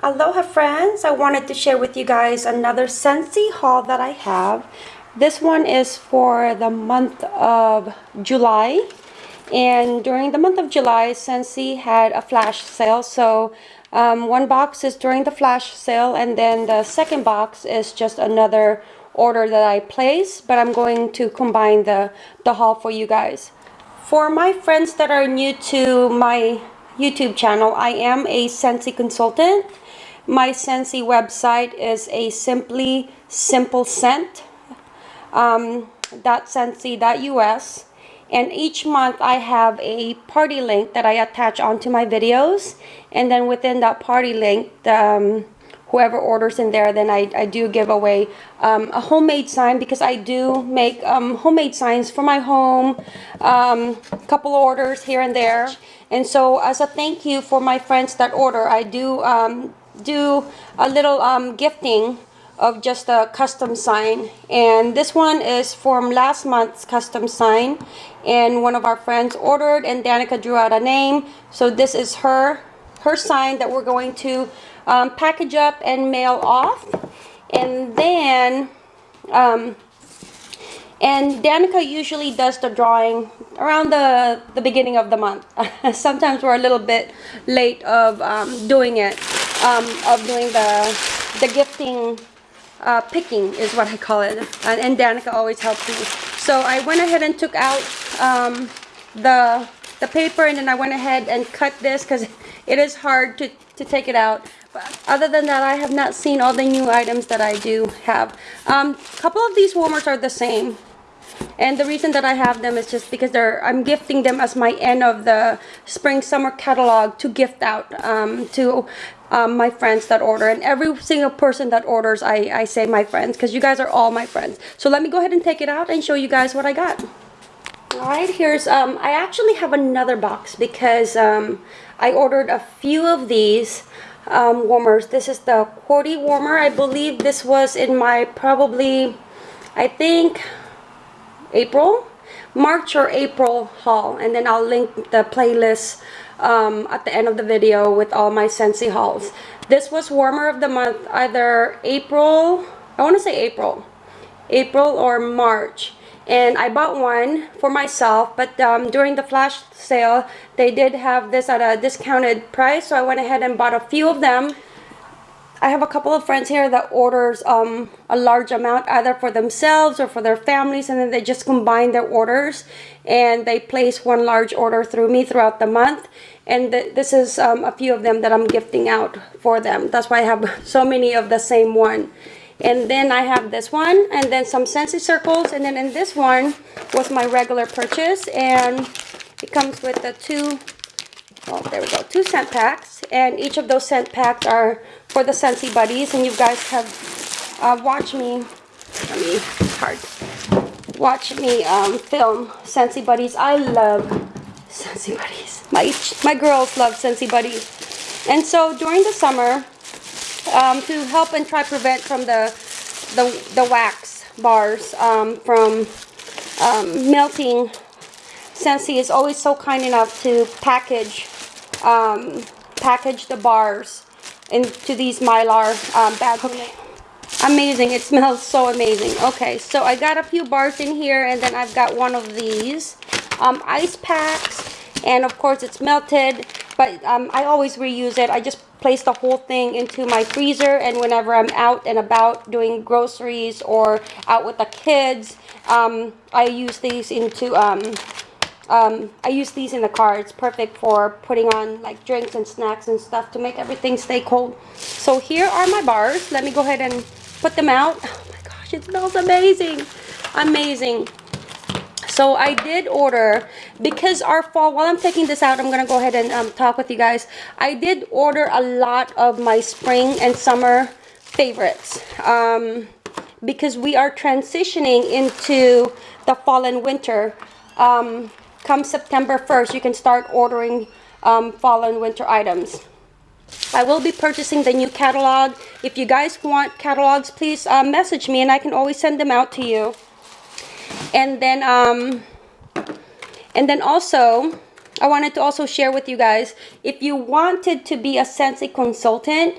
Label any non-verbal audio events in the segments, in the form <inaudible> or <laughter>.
Aloha friends, I wanted to share with you guys another Scentsy haul that I have. This one is for the month of July. And during the month of July Scentsy had a flash sale. So um, one box is during the flash sale and then the second box is just another order that I placed but I'm going to combine the, the haul for you guys. For my friends that are new to my YouTube channel, I am a Scentsy consultant my Scentsy website is a simply simple scent um, .scentsy.us and each month I have a party link that I attach onto my videos. And then within that party link um, whoever orders in there then I, I do give away um, a homemade sign because I do make um, homemade signs for my home um, couple orders here and there. And so as a thank you for my friends that order I do um, do a little um, gifting of just a custom sign. And this one is from last month's custom sign. And one of our friends ordered and Danica drew out a name. So this is her her sign that we're going to um, package up and mail off. And then um, and Danica usually does the drawing around the the beginning of the month. <laughs> Sometimes we're a little bit late of um, doing it um, of doing the the gifting uh, picking is what I call it. And, and Danica always helps me. So I went ahead and took out um, the the paper and then I went ahead and cut this because <laughs> it is hard to, to take it out. But other than that I have not seen all the new items that I do have. A um, couple of these warmers are the same. And the reason that I have them is just because they're I'm gifting them as my end of the spring summer catalog to gift out um, to um, my friends that order and every single person that orders I, I say my friends because you guys are all my friends so let me go ahead and take it out and show you guys what I got Alright, here's, um, I actually have another box because um, I ordered a few of these um, warmers. This is the QWERTY warmer. I believe this was in my probably, I think, April, March or April haul. And then I'll link the playlist um, at the end of the video with all my Scentsy hauls. This was warmer of the month, either April, I want to say April, April or March. And I bought one for myself, but um, during the flash sale, they did have this at a discounted price. So I went ahead and bought a few of them I have a couple of friends here that orders um, a large amount either for themselves or for their families and then they just combine their orders and they place one large order through me throughout the month and th this is um, a few of them that I'm gifting out for them. That's why I have <laughs> so many of the same one. And then I have this one and then some Scentsy circles and then in this one was my regular purchase and it comes with the two oh there we go. Two scent packs and each of those scent packs are for the Scentsy Buddies and you guys have uh, watched me let me it's hard watch me um, film Scentsy Buddies. I love Scentsy Buddies. My my girls love Scentsy Buddies. And so during the summer um, to help and try prevent from the the, the wax bars um, from um, melting Scentsy is always so kind enough to package um, package the bars into these mylar um, bags. Okay. Amazing. It smells so amazing. Okay, so I got a few bars in here and then I've got one of these um, ice packs and of course it's melted but um, I always reuse it. I just place the whole thing into my freezer and whenever I'm out and about doing groceries or out with the kids um, I use these into um, um, I use these in the car. It's perfect for putting on like drinks and snacks and stuff to make everything stay cold. So here are my bars. Let me go ahead and put them out. Oh my gosh, it smells amazing. Amazing. So I did order, because our fall, while I'm taking this out, I'm going to go ahead and um, talk with you guys. I did order a lot of my spring and summer favorites. Um, because we are transitioning into the fall and winter. Um, come September 1st, you can start ordering um, fall and winter items. I will be purchasing the new catalog. If you guys want catalogs, please uh, message me and I can always send them out to you. And then, um, and then also, I wanted to also share with you guys, if you wanted to be a Scentsy consultant,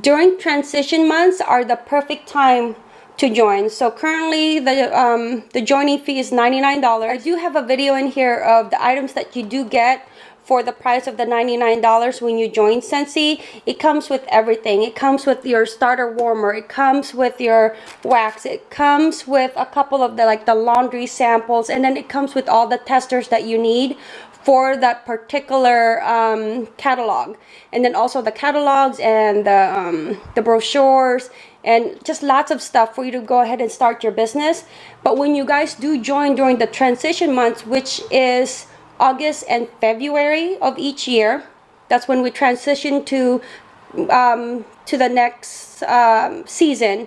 during transition months are the perfect time to join. So currently the um, the joining fee is $99. I do have a video in here of the items that you do get for the price of the $99 when you join Scentsy. It comes with everything. It comes with your starter warmer. It comes with your wax. It comes with a couple of the like the laundry samples and then it comes with all the testers that you need for that particular um, catalog. And then also the catalogs and the, um, the brochures and just lots of stuff for you to go ahead and start your business. But when you guys do join during the transition months which is August and February of each year that's when we transition to um, to the next um, season.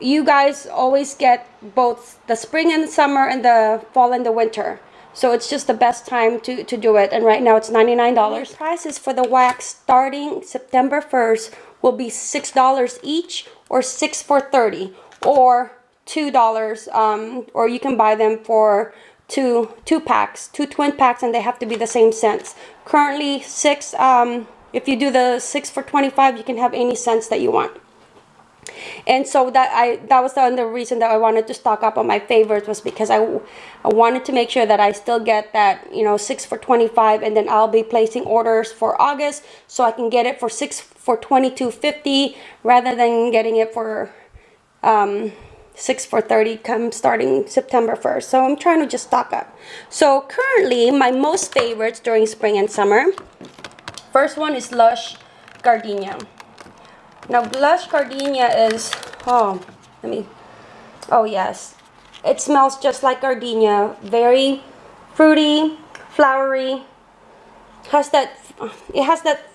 You guys always get both the spring and the summer and the fall and the winter so it's just the best time to, to do it. And right now it's $99. Prices for the wax starting September 1st will be $6 each or 6 for 30 or $2 um, or you can buy them for two two packs two twin packs and they have to be the same scents currently six um, if you do the six for 25 you can have any scents that you want and so that I that was the other reason that I wanted to stock up on my favorites was because I, I wanted to make sure that I still get that you know six for 25 and then I'll be placing orders for August so I can get it for six for 22.50 rather than getting it for um, 6 for 30 come starting September 1st so I'm trying to just stock up. So currently my most favorites during spring and summer. First one is Lush Gardenia now blush Gardenia is, oh, let me, oh yes. It smells just like gardenia. Very fruity, flowery. Has that, it has that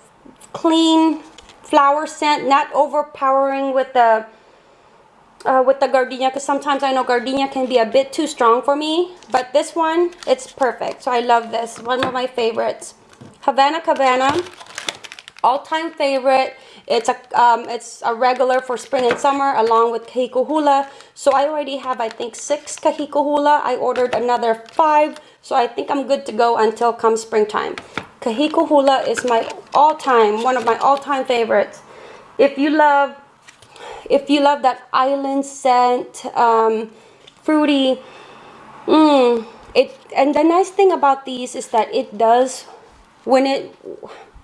clean flower scent, not overpowering with the, uh, with the gardenia because sometimes I know gardenia can be a bit too strong for me. But this one, it's perfect. So I love this. One of my favorites. Havana Cabana, all-time favorite. It's a um, it's a regular for spring and summer along with Kahiko Hula. So I already have I think six Kahiko Hula. I ordered another five. So I think I'm good to go until come springtime. Kahiko Hula is my all-time, one of my all-time favorites. If you love if you love that island scent, um, fruity, mm, it and the nice thing about these is that it does when it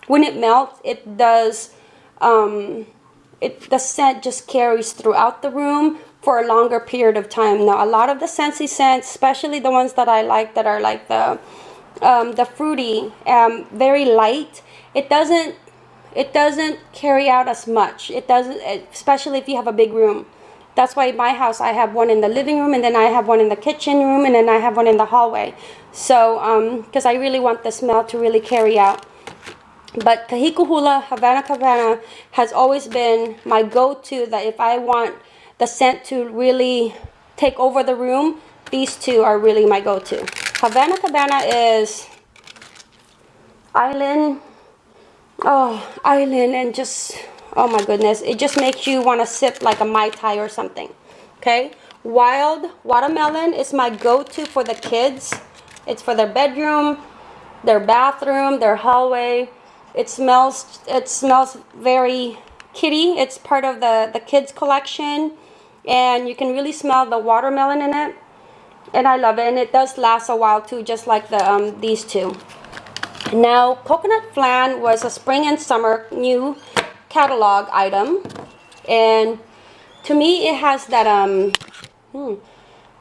when it melts it does um, it, the scent just carries throughout the room for a longer period of time. Now, a lot of the Scentsy scents, especially the ones that I like that are like the um, the fruity, um, very light, it doesn't it doesn't carry out as much. It doesn't, especially if you have a big room. That's why in my house I have one in the living room and then I have one in the kitchen room and then I have one in the hallway. So, because um, I really want the smell to really carry out. But Kahiko Hula Havana Cabana has always been my go-to that if I want the scent to really take over the room, these two are really my go-to. Havana Cabana is island, oh, island and just, oh my goodness, it just makes you want to sip like a Mai Tai or something, okay? Wild Watermelon is my go-to for the kids. It's for their bedroom, their bathroom, their hallway. It smells it smells very kitty. It's part of the, the kids collection and you can really smell the watermelon in it. And I love it and it does last a while too just like the um, these two. Now coconut flan was a spring and summer new catalog item and to me it has that um hmm,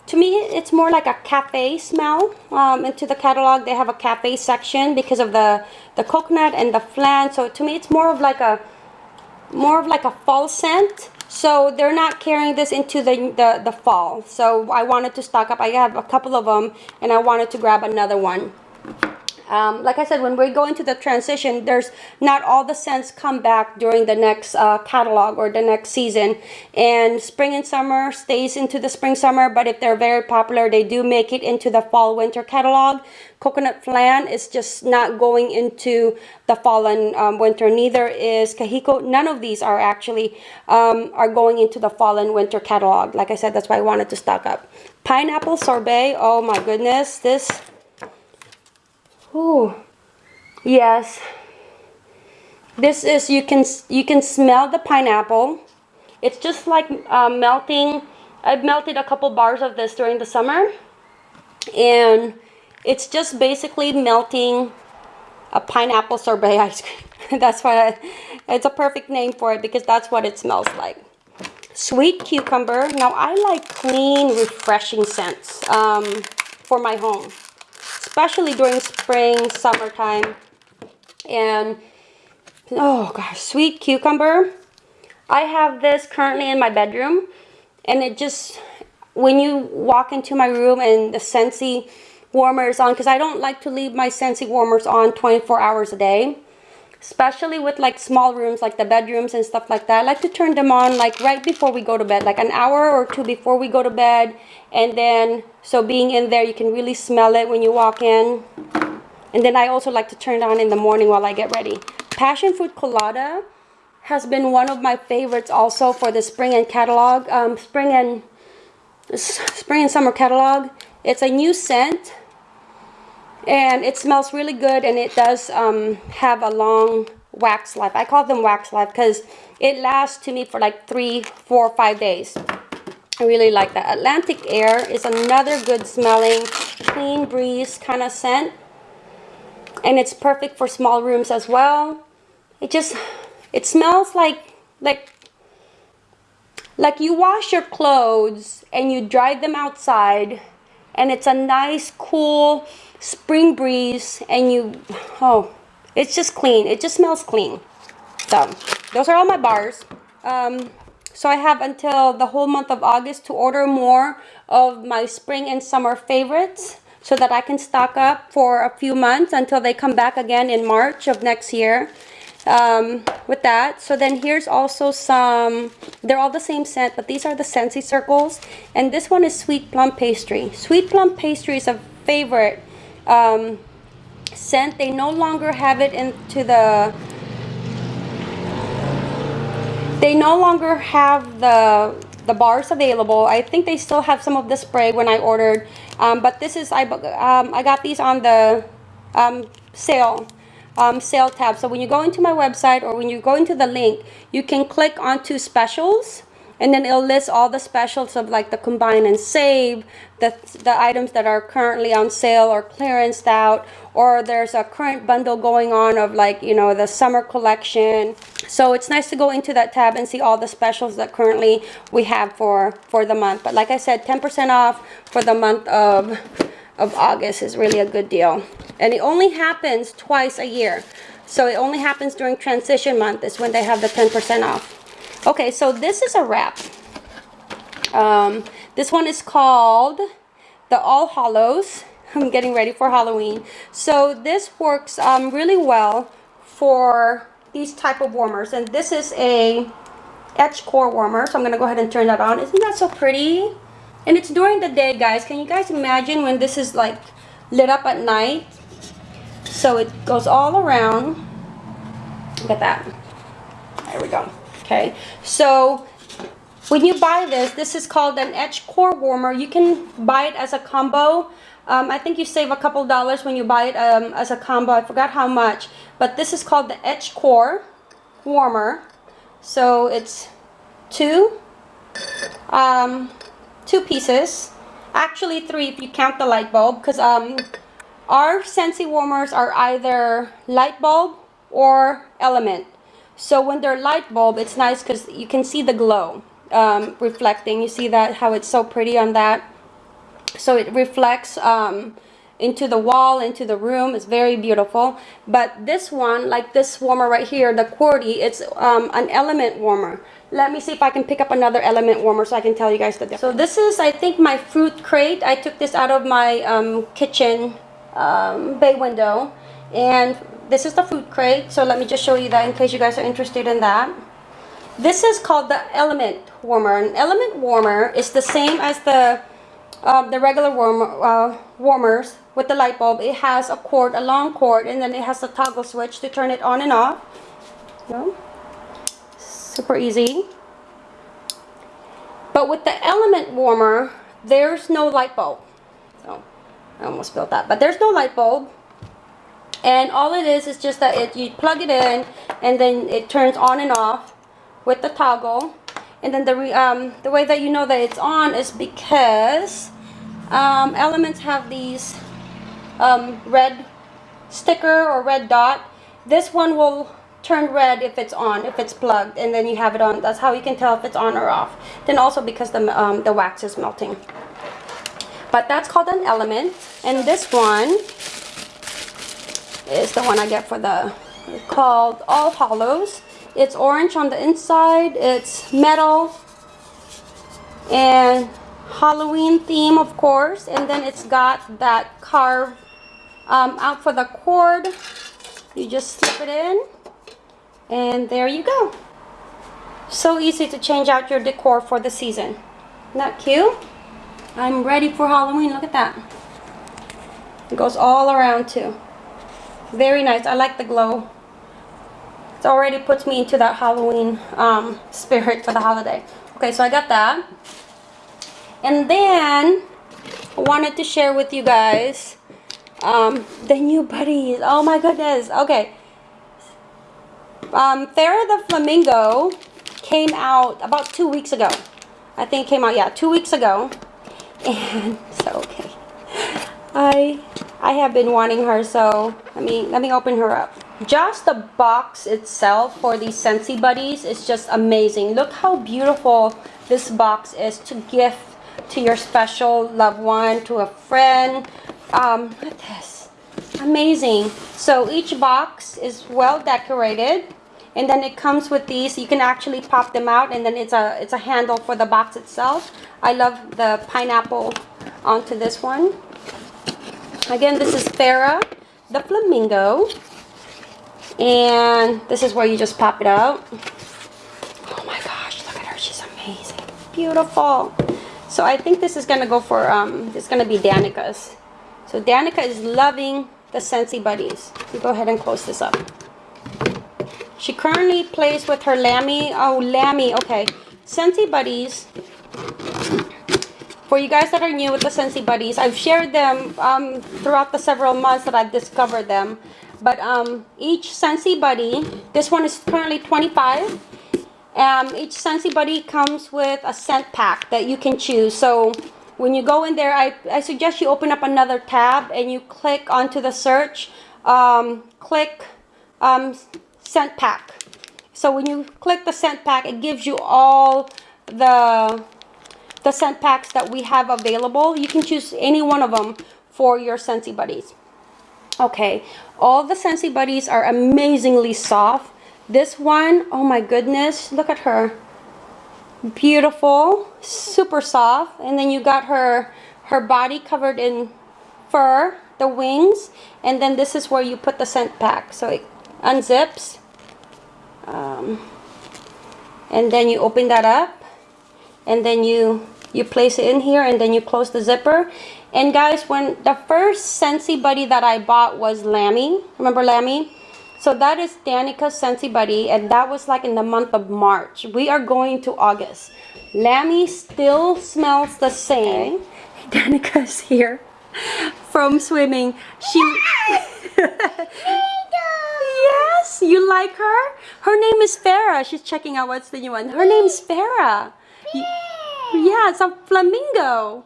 to me it's more like a cafe smell um, into the catalog. They have a cafe section because of the the coconut and the flan. So to me it's more of like a more of like a fall scent. So they're not carrying this into the, the the fall. So I wanted to stock up. I have a couple of them and I wanted to grab another one um, like I said, when we go into the transition, there's not all the scents come back during the next uh, catalog or the next season. And spring and summer stays into the spring summer, but if they're very popular, they do make it into the fall winter catalog. Coconut flan is just not going into the fall and um, winter. Neither is Kahiko. None of these are actually um, are going into the fall and winter catalog. Like I said, that's why I wanted to stock up. Pineapple sorbet. Oh my goodness, this Oh, yes. This is, you can, you can smell the pineapple. It's just like uh, melting. I've melted a couple bars of this during the summer. And it's just basically melting a pineapple sorbet <laughs> ice cream. that's why it's a perfect name for it because that's what it smells like. Sweet cucumber. Now I like clean, refreshing scents um, for my home, especially during spring, summertime. And oh gosh, sweet cucumber. I have this currently in my bedroom and it just, when you walk into my room and the Scentsy warmers on, because I don't like to leave my Scentsy warmers on 24 hours a day, especially with like small rooms like the bedrooms and stuff like that. I like to turn them on like right before we go to bed, like an hour or two before we go to bed. And then, so being in there, you can really smell it when you walk in. And then I also like to turn it on in the morning while I get ready. Passion fruit colada has been one of my favorites also for the spring and catalog, um, spring and spring and summer catalog. It's a new scent and it smells really good and it does um, have a long wax life. I call them wax life because it lasts to me for like three, four, five days. I really like that. Atlantic Air is another good smelling, clean breeze kind of scent. And it's perfect for small rooms as well. It just it smells like like like you wash your clothes and you dry them outside and it's a nice cool spring breeze and you oh it's just clean it just smells clean so those are all my bars um, so I have until the whole month of August to order more of my spring and summer favorites so that I can stock up for a few months until they come back again in March of next year um, with that. So then here's also some, they're all the same scent, but these are the Scentsy circles. And this one is Sweet Plum Pastry. Sweet Plum Pastry is a favorite um, scent. They no longer have it into the, they no longer have the the bars available. I think they still have some of the spray when I ordered. Um, but this is, I, um, I got these on the um, sale um, sale tab. So when you go into my website or when you go into the link, you can click onto specials and then it'll list all the specials of like the combine and save, the, the items that are currently on sale or clearanced out, or there's a current bundle going on of like, you know, the summer collection. So it's nice to go into that tab and see all the specials that currently we have for, for the month. But like I said, 10% off for the month of of August is really a good deal. And it only happens twice a year. So it only happens during transition month is when they have the 10% off. Okay, so this is a wrap. Um, this one is called the All Hallows. <laughs> I'm getting ready for Halloween. So this works um, really well for these type of warmers. And this is a etch core warmer. So I'm going to go ahead and turn that on. Isn't that so pretty? And it's during the day, guys. Can you guys imagine when this is like lit up at night? So it goes all around. Look at that. There we go. Okay. So when you buy this, this is called an etch core warmer. You can buy it as a combo. Um, I think you save a couple dollars when you buy it um, as a combo. I forgot how much. But this is called the etch core warmer. So it's two. Um, two pieces actually three if you count the light bulb because um our Scentsy warmers are either light bulb or element so when they're light bulb it's nice because you can see the glow um, reflecting you see that how it's so pretty on that so it reflects um, into the wall into the room it's very beautiful but this one like this warmer right here the QWERTY it's um, an element warmer let me see if I can pick up another element warmer so I can tell you guys the difference. So this is, I think, my fruit crate. I took this out of my um, kitchen um, bay window. And this is the fruit crate. So let me just show you that in case you guys are interested in that. This is called the element warmer. An element warmer is the same as the um, the regular warmer, uh, warmers with the light bulb. It has a cord, a long cord, and then it has a toggle switch to turn it on and off. So, super easy. But with the element warmer, there's no light bulb. So I almost spilled that. But there's no light bulb. And all it is is just that it, you plug it in and then it turns on and off with the toggle. And then the um, the way that you know that it's on is because um, elements have these um, red sticker or red dot. This one will turn red if it's on if it's plugged and then you have it on. That's how you can tell if it's on or off. Then also because the, um, the wax is melting. But that's called an element. And this one is the one I get for the called All Hallows. it's orange on the inside it's metal and Halloween theme of course and then it's got that carved um, out for the cord. You just slip it in and there you go. So easy to change out your decor for the season. That cute? I'm ready for Halloween look at that. It goes all around too very nice. I like the glow. It already puts me into that Halloween um, <laughs> spirit for the holiday. Okay so I got that. And then I wanted to share with you guys um, the new buddies. Oh my goodness. Okay. Um, Farrah the Flamingo came out about two weeks ago. I think came out yeah two weeks ago. <laughs> And so okay. I I have been wanting her so let me let me open her up. Just the box itself for these Scentsy Buddies is just amazing. Look how beautiful this box is to gift to your special loved one to a friend. Um, look at this. Amazing. So each box is well decorated and then it comes with these. You can actually pop them out and then it's a it's a handle for the box itself. I love the pineapple onto this one again this is Farrah the flamingo and this is where you just pop it out oh my gosh look at her she's amazing beautiful so I think this is gonna go for um it's gonna be Danica's so Danica is loving the Scentsy Buddies. You go ahead and close this up. She currently plays with her Lammy. Oh, Lammy. Okay. Scentsy Buddies. For you guys that are new with the Scentsy Buddies, I've shared them um, throughout the several months that I've discovered them. But um, each Scentsy Buddy, this one is currently 25 um, each Scentsy Buddy comes with a scent pack that you can choose. So when you go in there, I, I suggest you open up another tab and you click onto the search, um, click um, scent pack. So when you click the scent pack, it gives you all the, the scent packs that we have available. You can choose any one of them for your Scentsy Buddies. Okay, all the Scentsy Buddies are amazingly soft. This one, oh my goodness, look at her beautiful super soft and then you got her her body covered in fur the wings and then this is where you put the scent pack so it unzips um, and then you open that up and then you you place it in here and then you close the zipper and guys when the first Scentsy buddy that I bought was Lammy remember Lammy so that is Danica's Scentsy Buddy and that was like in the month of March. We are going to August. Lammy still smells the same. <laughs> Danica's here from swimming. She <laughs> Yes, you like her? Her name is Farrah. She's checking out what's the new one. Her name is Farrah. Yeah, it's a flamingo.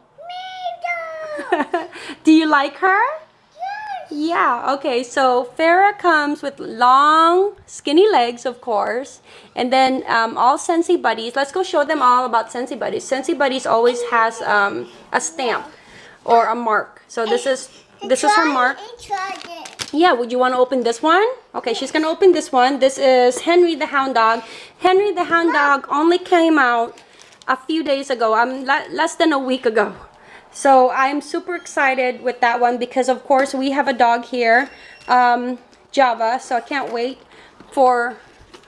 <laughs> Do you like her? Yes. Yeah, okay, so Farrah comes with long, skinny legs, of course. And then um, all Scentsy Buddies. Let's go show them all about Scentsy Buddies. Scentsy Buddies always has um, a stamp or a mark. So this is this is her mark. Yeah, would you want to open this one? Okay, she's going to open this one. This is Henry the Hound Dog. Henry the Hound Dog only came out a few days ago, um, less than a week ago. So I'm super excited with that one because of course we have a dog here, um, Java. So I can't wait for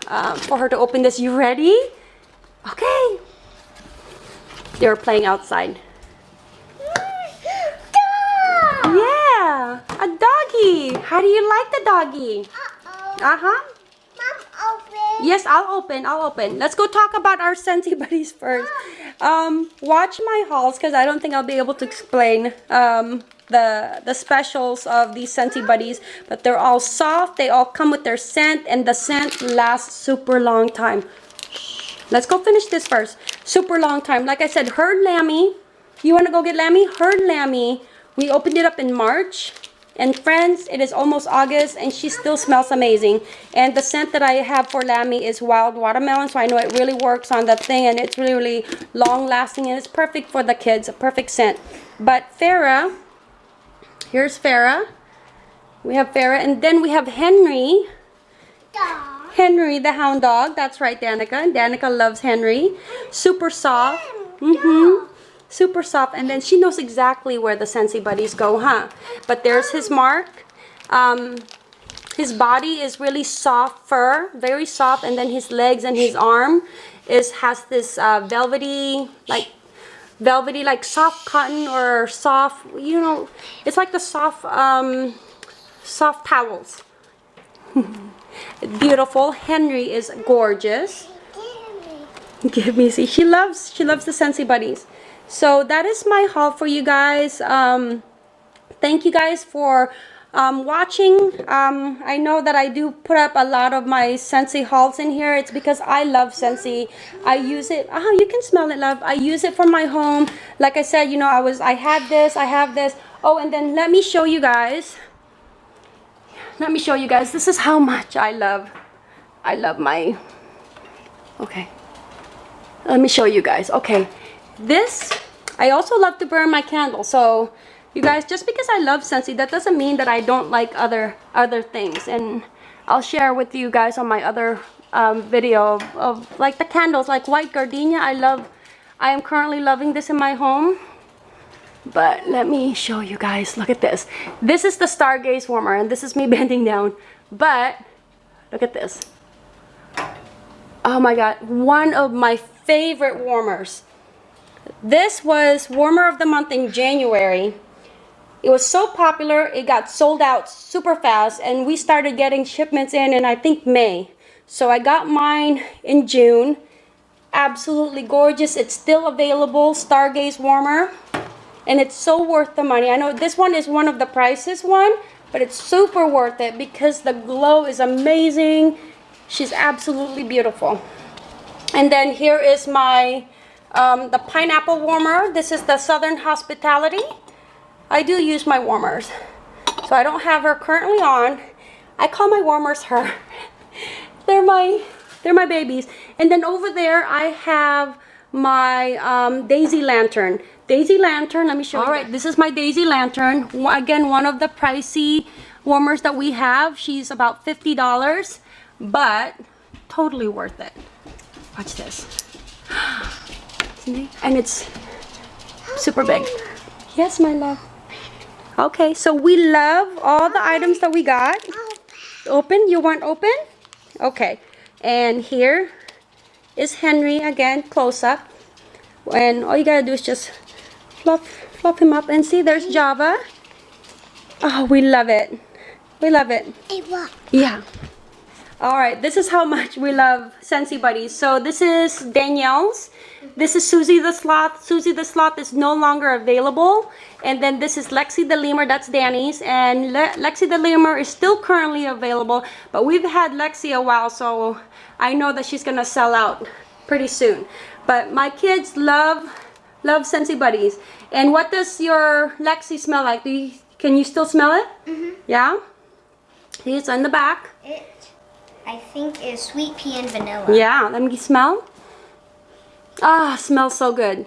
um, for her to open this. You ready? Okay. They're playing outside. Dog. Yeah, a doggy. How do you like the doggy? Uh-oh. Uh-huh. Yes, I'll open. I'll open. Let's go talk about our Scentsy <laughs> buddies first. Um, watch my hauls because I don't think I'll be able to explain um, the the specials of these Scentsy Buddies, but they're all soft. They all come with their scent, and the scent lasts super long time. Let's go finish this first. Super long time. Like I said, Herd Lammy. You want to go get Lammy? Herd Lammy. We opened it up in March. And friends, it is almost August and she still smells amazing. And the scent that I have for Lammy is wild watermelon. So I know it really works on that thing and it's really, really long lasting and it's perfect for the kids. A perfect scent. But Farrah, here's Farrah. We have Farrah and then we have Henry. Dog. Henry the hound dog. That's right, Danica. Danica loves Henry. Super soft. Mm-hmm super soft and then she knows exactly where the Scentsy Buddies go huh? But there's his mark. Um, his body is really soft fur very soft and then his legs and his arm is has this uh, velvety like velvety like soft cotton or soft you know it's like the soft um, soft towels. <laughs> Beautiful. Henry is gorgeous. Give me see she loves she loves the Scentsy Buddies so that is my haul for you guys. Um, thank you guys for um, watching. Um, I know that I do put up a lot of my Scentsy hauls in here. It's because I love Scentsy I use it. Oh you can smell it love. I use it for my home. Like I said you know I was I had this I have this. Oh and then let me show you guys. Let me show you guys. This is how much I love I love my okay. Let me show you guys. Okay. This I also love to burn my candle. So you guys, just because I love Scentsy, that doesn't mean that I don't like other other things. And I'll share with you guys on my other um, video of, of like the candles, like white gardenia. I love, I am currently loving this in my home. But let me show you guys. Look at this. This is the Stargaze warmer, and this is me <laughs> bending down. But look at this. Oh my god, one of my favorite warmers. This was Warmer of the Month in January. It was so popular, it got sold out super fast, and we started getting shipments in in I think May. So I got mine in June. Absolutely gorgeous. It's still available, Stargaze Warmer. And it's so worth the money. I know this one is one of the prices one, but it's super worth it because the glow is amazing. She's absolutely beautiful. And then here is my um, the pineapple warmer, this is the Southern Hospitality. I do use my warmers. So I don't have her currently on. I call my warmers her. <laughs> they're my they're my babies. And then over there I have my um, Daisy Lantern. Daisy Lantern, let me show All you. All right, this is my Daisy Lantern. Again, one of the pricey warmers that we have. She's about $50, but totally worth it. Watch this. <gasps> Mm-hmm. and it's super big. Yes, my love. Okay, so we love all the items that we got. Open? You want open? Okay. And here is Henry again, close up. And all you gotta do is just fluff, fluff him up. And see, there's Java. Oh, we love it. We love it. Yeah. All right, this is how much we love Scentsy Buddies. So this is Danielle's. This is Susie the Sloth. Susie the Sloth is no longer available. And then this is Lexi the Lemur. That's Danny's. And Le Lexi the Lemur is still currently available. But we've had Lexi a while, so I know that she's going to sell out pretty soon. But my kids love, love Scentsy Buddies. And what does your Lexi smell like? Do you, can you still smell it? Mm -hmm. Yeah? It's on the back. It I think is sweet pea and vanilla. Yeah, let me smell. Ah, smells so good.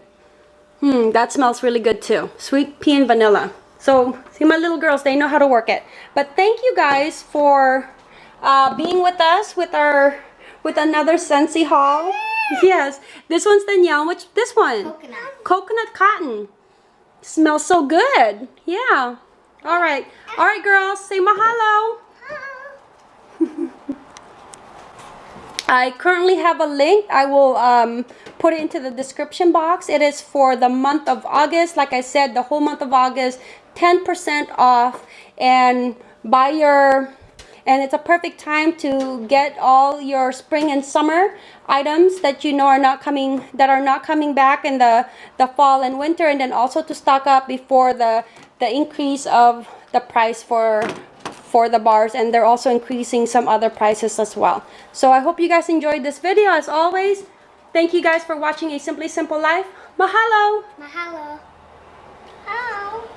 Hmm, that smells really good too. Sweet pea and vanilla. So, see my little girls, they know how to work it. But thank you guys for uh, being with us with our with another Scentsy haul. Yes, this one's Danielle. Which this one? Coconut. Coconut cotton. Smells so good. Yeah. All right. All right, girls. Say mahalo. <laughs> I currently have a link. I will um, put it into the description box. It is for the month of August. Like I said, the whole month of August, 10% off. And buy your, and it's a perfect time to get all your spring and summer items that you know are not coming, that are not coming back in the, the fall and winter. And then also to stock up before the the increase of the price for for the bars and they're also increasing some other prices as well. So I hope you guys enjoyed this video as always. Thank you guys for watching A Simply Simple Life. Mahalo! Mahalo! Hello.